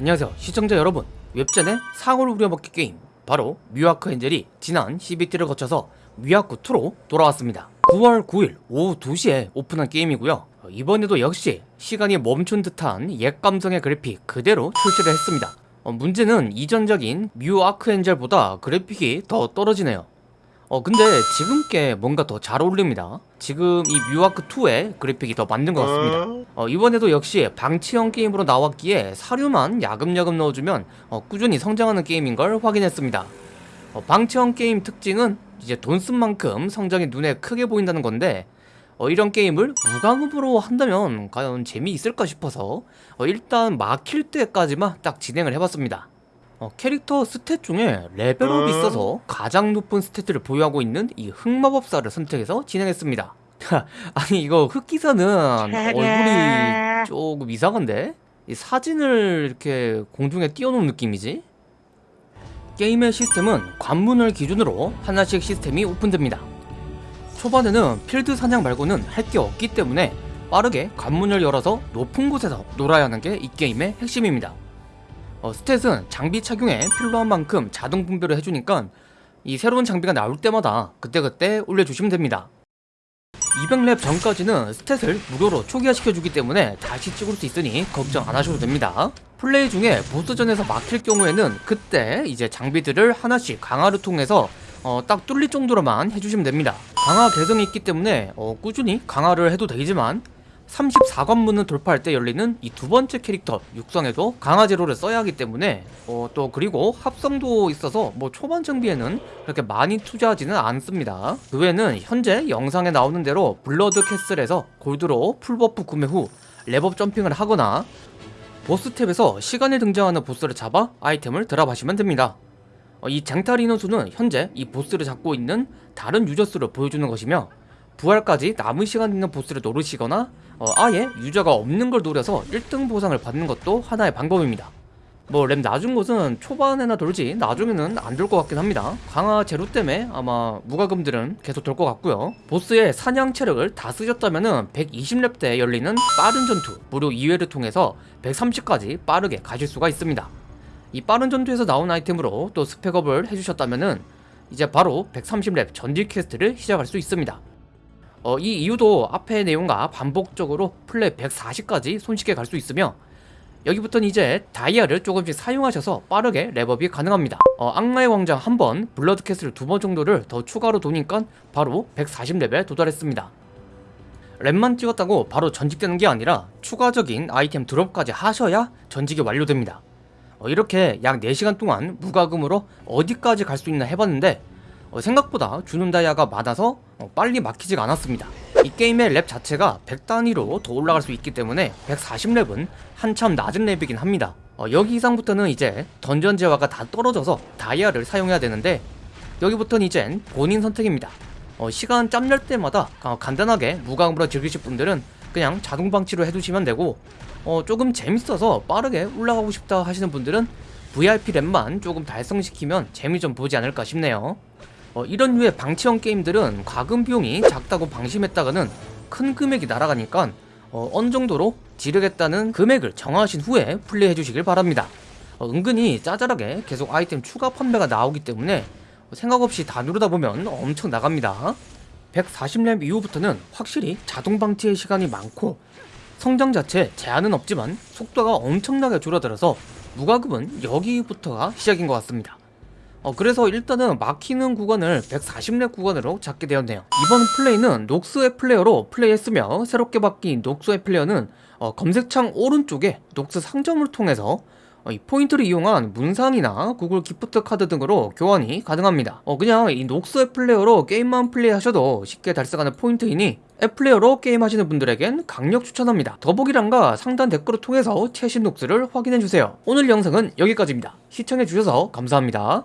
안녕하세요 시청자 여러분. 웹젠의 사골을 우려먹기 게임 바로 뮤 아크엔젤이 지난 CBT를 거쳐서 뮤아크2로 돌아왔습니다. 9월 9일 오후 2시에 오픈한 게임이고요. 어, 이번에도 역시 시간이 멈춘 듯한 옛 감성의 그래픽 그대로 출시를 했습니다. 어, 문제는 이전작인 뮤 아크엔젤보다 그래픽이 더 떨어지네요 어 근데 지금 게 뭔가 더 잘 어울립니다. 지금 이 뮤아크2의 그래픽이 더 맞는 것 같습니다. 어, 이번에도 역시 방치형 게임으로 나왔기에 사료만 야금야금 넣어주면 어, 꾸준히 성장하는 게임인 걸 확인했습니다. 어, 방치형 게임 특징은 이제 돈 쓴 만큼 성장이 눈에 크게 보인다는 건데 어, 이런 게임을 무과금으로 한다면 과연 재미있을까 싶어서 어, 일단 막힐 때까지만 딱 진행을 해봤습니다 어, 캐릭터 stat 중에 레벨업이 있어서 가장 높은 stat을 보유하고 있는 이 흑마법사를 선택해서 진행했습니다. 아니 이거 흑기사는 얼굴이 조금 이상한데? 이 사진을 이렇게 공중에 띄워놓은 느낌이지? 게임의 시스템은 관문을 기준으로 하나씩 시스템이 오픈됩니다. 초반에는 필드 사냥 말고는 할 게 없기 때문에 빠르게 관문을 열어서 높은 곳에서 놀아야 하는 게 이 게임의 핵심입니다 어, 스탯은 장비 착용에 필요한 만큼 자동 분배를 해주니까 이 새로운 장비가 나올 때마다 그때그때 올려주시면 됩니다. 200렙 전까지는 stat을 무료로 초기화시켜주기 때문에 다시 찍을 수 있으니 걱정 안 하셔도 됩니다. 플레이 중에 보스전에서 막힐 경우에는 그때 이제 장비들을 하나씩 강화를 통해서 어, 딱 뚫릴 정도로만 해주시면 됩니다. 강화 계승이 있기 때문에 어, 꾸준히 강화를 해도 되지만 34관문을 돌파할 때 열리는 이 두 번째 캐릭터 육성에도 강화 재료를 써야 하기 때문에 어, 또 그리고 합성도 있어서 뭐 초반 장비에는 그렇게 많이 투자하지는 않습니다. 그 외에는 현재 영상에 나오는 대로 블러드 캐슬에서 골드로 full buff 구매 후 랩업 점핑을 하거나 보스 탭에서 시간에 등장하는 보스를 잡아 아이템을 드랍하시면 됩니다. 어, 이 쟁탈 인원수는 현재 이 보스를 잡고 있는 다른 유저수를 보여주는 것이며 부활까지 남은 시간 있는 보스를 노르시거나 어, 아예 유저가 없는 걸 노려서 1등 보상을 받는 것도 하나의 방법입니다. 뭐 램 낮은 곳은 초반에나 돌지 나중에는 안 돌 것 같긴 합니다. 강화 제로 때문에 아마 무과금들은 계속 돌 것 같고요. 보스의 사냥 체력을 다 쓰셨다면 120렙 때 열리는 빠른 전투 무료 2회를 통해서 130까지 빠르게 가실 수가 있습니다. 이 빠른 전투에서 나온 아이템으로 또 스펙업을 해주셨다면 이제 바로 130렙 전직 quest를 시작할 수 있습니다 어, 이 이후도 앞의 내용과 반복적으로 플랫 140까지 손쉽게 갈 수 있으며 여기부터는 이제 다이아를 조금씩 사용하셔서 빠르게 렙업이 가능합니다. 어, 악마의 광장 한번 블러드 캐슬 두 번 정도를 더 추가로 도니까 바로 140렙에 도달했습니다. 랩만 찍었다고 바로 전직되는 게 아니라 추가적인 아이템 드롭까지 하셔야 전직이 완료됩니다. 어, 이렇게 약 4시간 동안 무과금으로 어디까지 갈 수 있나 해봤는데 어, 생각보다 주는 다이아가 많아서 어, 빨리 막히지가 않았습니다. 이 게임의 랩 자체가 100단위로 더 올라갈 수 있기 때문에 140랩은 한참 낮은 랩이긴 합니다. 어, 여기 이상부터는 이제 던전 재화가 다 떨어져서 다이아를 사용해야 되는데 여기부터는 이젠 본인 선택입니다. 어, 시간 짬날 때마다 어, 간단하게 무과금으로 즐기실 분들은 그냥 자동 방치로 해두시면 되고 어, 조금 재밌어서 빠르게 올라가고 싶다 하시는 분들은 VIP 랩만 조금 달성시키면 재미 좀 보지 않을까 싶네요 어, 이런 류의 방치형 게임들은 과금 비용이 작다고 방심했다가는 큰 금액이 날아가니까 어, 어느 정도로 지르겠다는 금액을 정하신 후에 플레이해 주시길 바랍니다. 어, 은근히 짜잘하게 계속 아이템 추가 판매가 나오기 때문에 생각 없이 다 누르다 보면 엄청 나갑니다. 140렙 이후부터는 확실히 자동 방치의 시간이 많고 성장 자체 제한은 없지만 속도가 엄청나게 줄어들어서 무과금은 여기부터가 시작인 것 같습니다 어, 그래서 일단은 막히는 구간을 140렙 구간으로 잡게 되었네요. 이번 플레이는 녹스 앱플레이어로 플레이했으며 새롭게 바뀐 녹스 앱플레이어는 어, 검색창 오른쪽에 녹스 상점을 통해서 어, 이 포인트를 이용한 문상이나 구글 기프트 카드 등으로 교환이 가능합니다. 어, 그냥 이 녹스 앱플레이어로 게임만 플레이하셔도 쉽게 달성하는 포인트이니 앱플레이어로 게임하시는 분들에겐 강력 추천합니다. 더보기란과 상단 댓글을 통해서 최신 녹스를 확인해주세요. 오늘 영상은 여기까지입니다. 시청해주셔서 감사합니다